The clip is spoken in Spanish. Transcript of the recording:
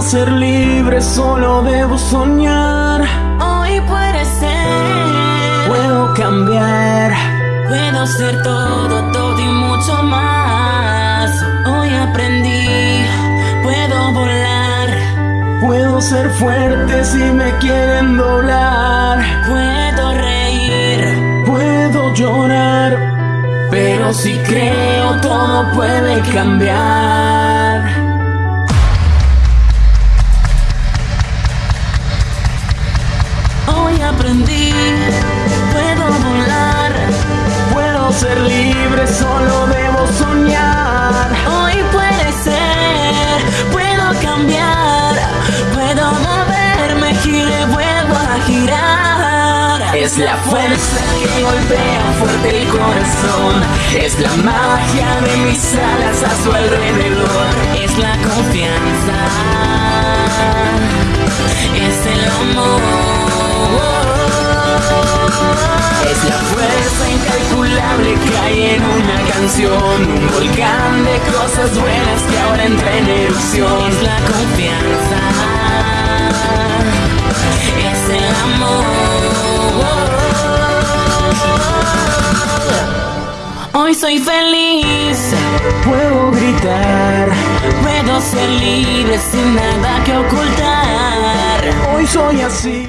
ser libre, solo debo soñar. Hoy puede ser. Puedo cambiar. Puedo ser todo, todo y mucho más. Hoy aprendí, puedo volar. Puedo ser fuerte si me quieren doblar. Puedo reír, Puedo llorar. Pero si creo todo puede cambiar. Ser libre, solo debo soñar. Hoy puede ser, puedo cambiar, puedo moverme, gire, vuelvo a girar. Es la fuerza que golpea fuerte el corazón. Es la magia de mis alas a su alrededor. Que hay en una canción. Un volcán de cosas buenas que ahora entra en erupción. Es la confianza, es el amor. Hoy soy feliz, Puedo gritar. puedo ser libre sin nada que ocultar. Hoy soy así.